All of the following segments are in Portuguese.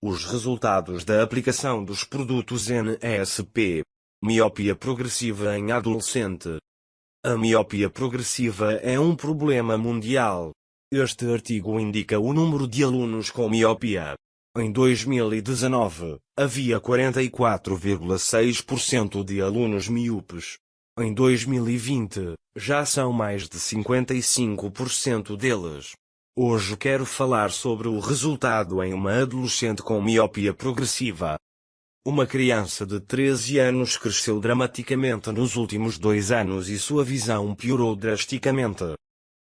Os resultados da aplicação dos produtos NSP. Miopia progressiva em adolescente. A miopia progressiva é um problema mundial. Este artigo indica o número de alunos com miopia. Em 2019, havia 44,6% de alunos míopes. Em 2020, já são mais de 55% deles. Hoje quero falar sobre o resultado em uma adolescente com miopia progressiva. Uma criança de 13 anos cresceu dramaticamente nos últimos dois anos e sua visão piorou drasticamente.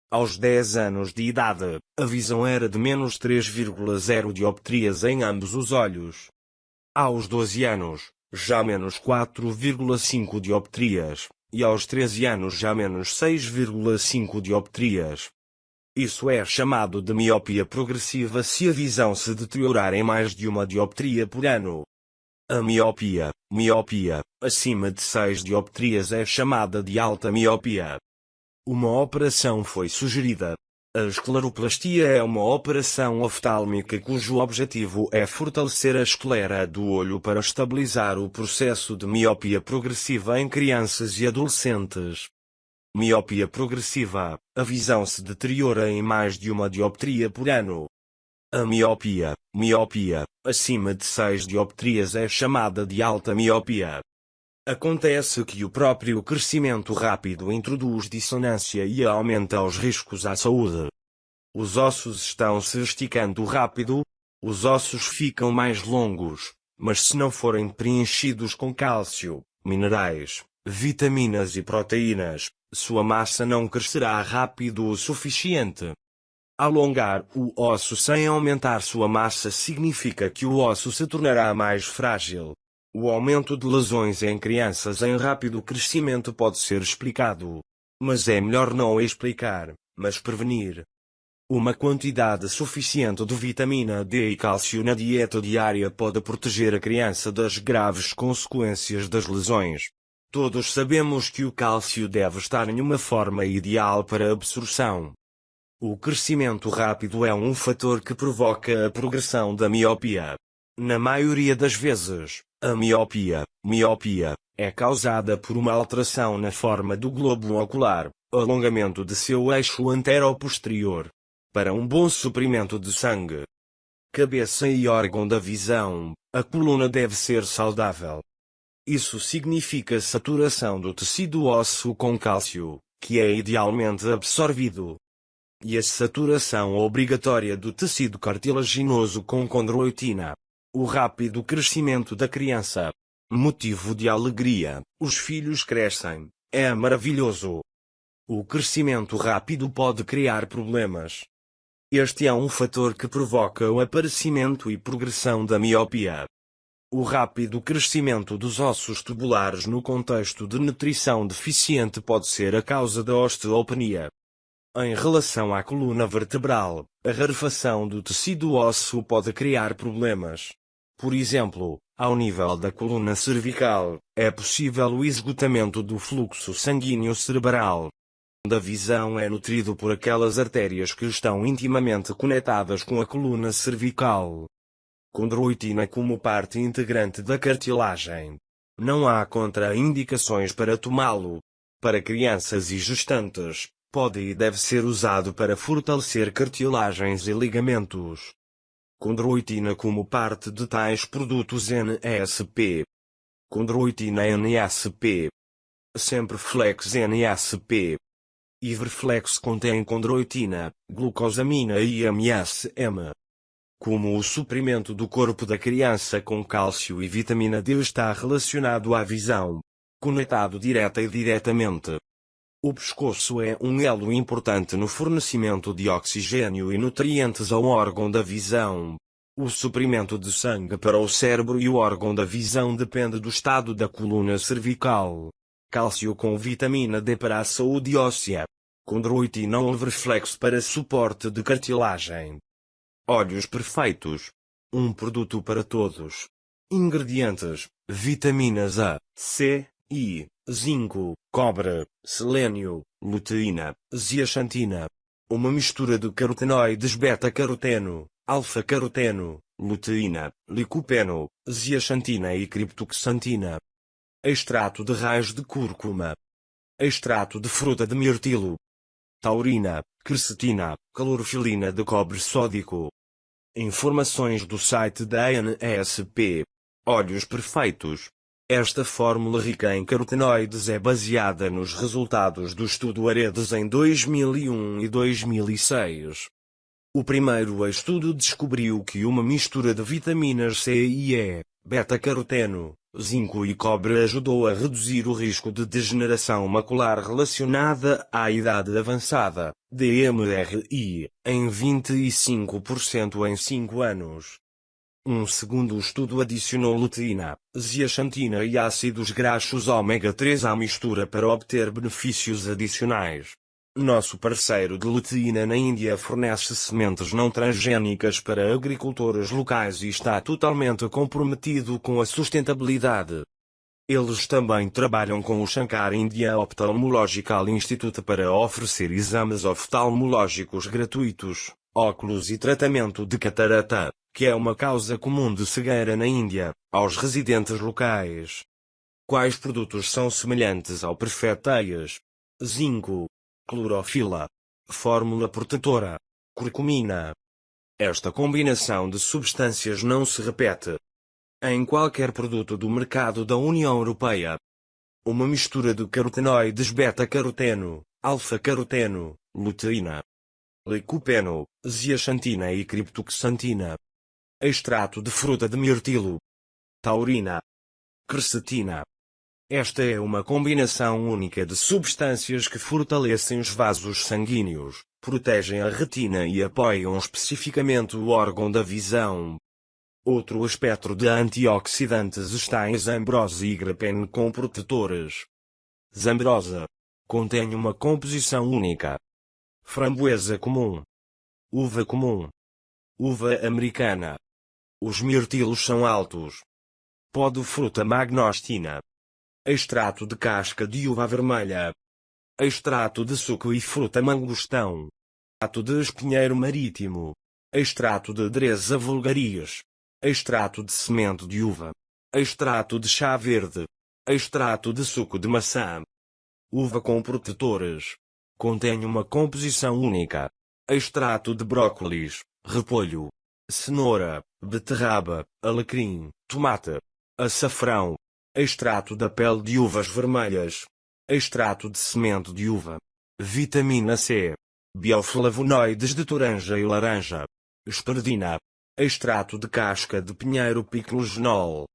Aos 10 anos de idade, a visão era de menos 3,0 dioptrias em ambos os olhos. Aos 12 anos, já menos 4,5 dioptrias e aos 13 anos já menos 6,5 dioptrias. Isso é chamado de miopia progressiva se a visão se deteriorar em mais de uma dioptria por ano. A miopia, miopia, acima de 6 dioptrias é chamada de alta miopia. Uma operação foi sugerida, a escleroplastia é uma operação oftálmica cujo objetivo é fortalecer a esclera do olho para estabilizar o processo de miopia progressiva em crianças e adolescentes. Miopia progressiva, a visão se deteriora em mais de uma dioptria por ano. A miopia, miopia, acima de 6 dioptrias é chamada de alta miopia. Acontece que o próprio crescimento rápido introduz dissonância e aumenta os riscos à saúde. Os ossos estão se esticando rápido, os ossos ficam mais longos, mas se não forem preenchidos com cálcio, minerais, vitaminas e proteínas, sua massa não crescerá rápido o suficiente. Alongar o osso sem aumentar sua massa significa que o osso se tornará mais frágil, o aumento de lesões em crianças em rápido crescimento pode ser explicado. Mas é melhor não explicar, mas prevenir. Uma quantidade suficiente de vitamina D e cálcio na dieta diária pode proteger a criança das graves consequências das lesões. Todos sabemos que o cálcio deve estar em uma forma ideal para absorção. O crescimento rápido é um fator que provoca a progressão da miopia. Na maioria das vezes, a miopia, miopia, é causada por uma alteração na forma do globo ocular, alongamento de seu eixo antero-posterior. Para um bom suprimento de sangue, cabeça e órgão da visão, a coluna deve ser saudável. Isso significa saturação do tecido ósseo com cálcio, que é idealmente absorvido. E a saturação obrigatória do tecido cartilaginoso com condroitina, o rápido crescimento da criança. Motivo de alegria, os filhos crescem, é maravilhoso. O crescimento rápido pode criar problemas. Este é um fator que provoca o aparecimento e progressão da miopia. O rápido crescimento dos ossos tubulares no contexto de nutrição deficiente pode ser a causa da osteopenia. Em relação à coluna vertebral, a rarefação do tecido ósseo pode criar problemas. Por exemplo, ao nível da coluna cervical, é possível o esgotamento do fluxo sanguíneo cerebral. Da visão é nutrido por aquelas artérias que estão intimamente conectadas com a coluna cervical. Condroitina como parte integrante da cartilagem. Não há contraindicações para tomá-lo. Para crianças e gestantes, pode e deve ser usado para fortalecer cartilagens e ligamentos condroitina como parte de tais produtos NSP. Condroitina NSP. Sempre Flex NSP. Iverflex contém condroitina, glucosamina e MSM. Como o suprimento do corpo da criança com cálcio e vitamina D está relacionado à visão, conectado direta e diretamente, o pescoço é um elo importante no fornecimento de oxigênio e nutrientes ao órgão da visão. O suprimento de sangue para o cérebro e o órgão da visão depende do estado da coluna cervical. Cálcio com vitamina D para a saúde óssea. Condroitina reflexo para suporte de cartilagem. Olhos perfeitos. Um produto para todos. Ingredientes: vitaminas A, C, I, zinco, cobre, selênio, luteína, zeaxantina. Uma mistura de carotenoides beta-caroteno, alfa-caroteno, luteína, licopeno, zeaxantina e criptoxantina. Extrato de raios de cúrcuma. Extrato de fruta de mirtilo. Taurina, quercetina, calorofilina de cobre sódico. Informações do site da ANSP. Olhos perfeitos. Esta fórmula rica em carotenoides é baseada nos resultados do estudo Aredes em 2001 e 2006. O primeiro estudo descobriu que uma mistura de vitaminas C e E, beta-caroteno, zinco e cobre ajudou a reduzir o risco de degeneração macular relacionada à idade avançada, DMRI, em 25% em 5 anos. Um segundo estudo adicionou luteína, zeaxantina e ácidos graxos ômega 3 à mistura para obter benefícios adicionais. Nosso parceiro de luteína na Índia fornece sementes não transgênicas para agricultores locais e está totalmente comprometido com a sustentabilidade. Eles também trabalham com o Shankar India Ophthalmological Institute para oferecer exames oftalmológicos gratuitos, óculos e tratamento de catarata que é uma causa comum de cegueira na Índia, aos residentes locais. Quais produtos são semelhantes ao perfeteias? Zinco, clorofila, fórmula protetora, curcumina. Esta combinação de substâncias não se repete em qualquer produto do mercado da União Europeia. Uma mistura de carotenoides beta-caroteno, alfa-caroteno, luteína, licopeno, zeaxantina e criptoxantina extrato de fruta de mirtilo, taurina, quercetina. Esta é uma combinação única de substâncias que fortalecem os vasos sanguíneos, protegem a retina e apoiam especificamente o órgão da visão. Outro espectro de antioxidantes está em Zambrosa e grapene com protetores. Zambrosa contém uma composição única. Framboesa comum. Uva comum. Uva americana. Os mirtilos são altos. Pó fruta magnostina. Extrato de casca de uva vermelha. Extrato de suco e fruta mangostão. Extrato de espinheiro marítimo. Extrato de dresa vulgaris. Extrato de semente de uva. Extrato de chá verde. Extrato de suco de maçã. Uva com protetores. Contém uma composição única. Extrato de brócolis, repolho, cenoura, beterraba, alecrim, tomate, açafrão, extrato da pele de uvas vermelhas, extrato de semente de uva, vitamina C, bioflavonoides de toranja e laranja, espardina, extrato de casca de pinheiro piclogenol.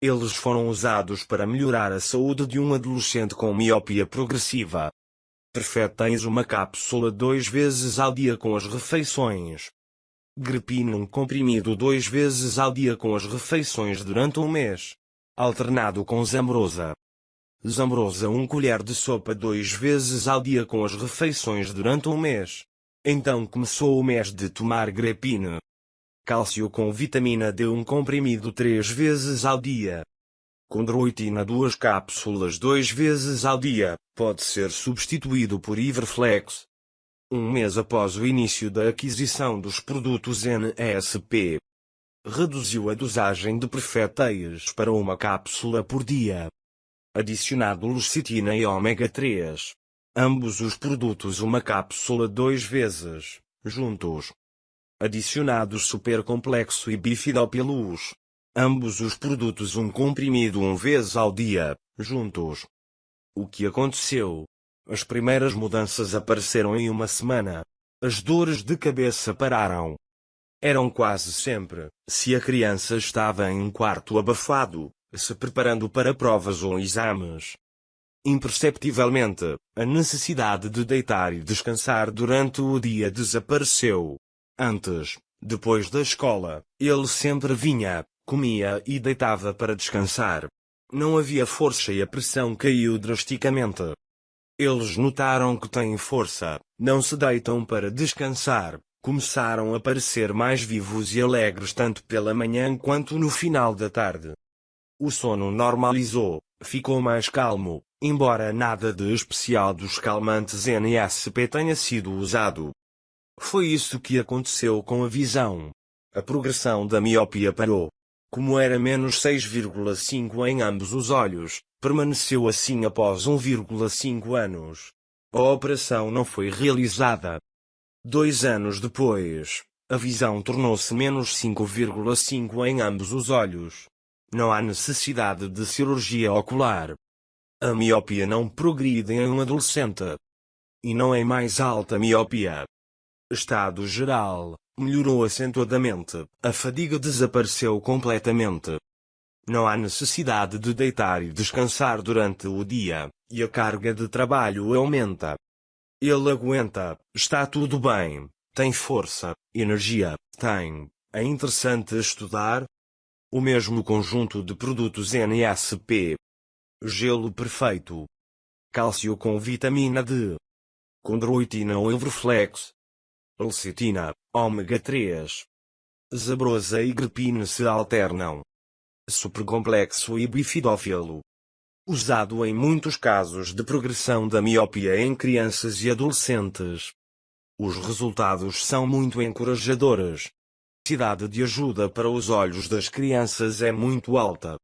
Eles foram usados para melhorar a saúde de um adolescente com miopia progressiva. Perfetens uma cápsula duas vezes ao dia com as refeições. Grepinum comprimido duas vezes ao dia com as refeições durante um mês. Alternado com Zambrosa. Zambrosa um colher de sopa duas vezes ao dia com as refeições durante um mês. Então começou o mês de tomar grepine. Cálcio com vitamina D um comprimido três vezes ao dia. Condroitina duas cápsulas duas vezes ao dia, pode ser substituído por Iverflex, um mês após o início da aquisição dos produtos NSP. Reduziu a dosagem de perfeteias para uma cápsula por dia. Adicionado lecitina e ômega 3. Ambos os produtos uma cápsula duas vezes, juntos. Adicionados supercomplexo e bifidopilus. Ambos os produtos um comprimido um vez ao dia, juntos. O que aconteceu? As primeiras mudanças apareceram em uma semana. As dores de cabeça pararam. Eram quase sempre, se a criança estava em um quarto abafado, se preparando para provas ou exames. Imperceptivelmente, a necessidade de deitar e descansar durante o dia desapareceu. Antes, depois da escola, ele sempre vinha, comia e deitava para descansar. Não havia força e a pressão caiu drasticamente. Eles notaram que têm força, não se deitam para descansar, começaram a parecer mais vivos e alegres tanto pela manhã quanto no final da tarde. O sono normalizou, ficou mais calmo, embora nada de especial dos calmantes NSP tenha sido usado. Foi isso que aconteceu com a visão. a progressão da miopia parou. Como era menos 6,5 em ambos os olhos, permaneceu assim após 1,5 anos. A operação não foi realizada. Dois anos depois, a visão tornou-se menos 5,5 em ambos os olhos. Não há necessidade de cirurgia ocular. A miopia não progride em um adolescente. E não é mais alta miopia. Estado geral, melhorou acentuadamente, a fadiga desapareceu completamente. Não há necessidade de deitar e descansar durante o dia, e a carga de trabalho aumenta. Ele aguenta, está tudo bem, tem força, energia, tem. É interessante estudar? O mesmo conjunto de produtos NSP. Gelo perfeito. Cálcio com vitamina D. Condroitina ou Evroflex. Lecitina, ômega 3. Zabrosa e grepina se alternam. Supercomplexo e bifidófilo. Usado em muitos casos de progressão da miopia em crianças e adolescentes. Os resultados são muito encorajadores. A necessidade de ajuda para os olhos das crianças é muito alta.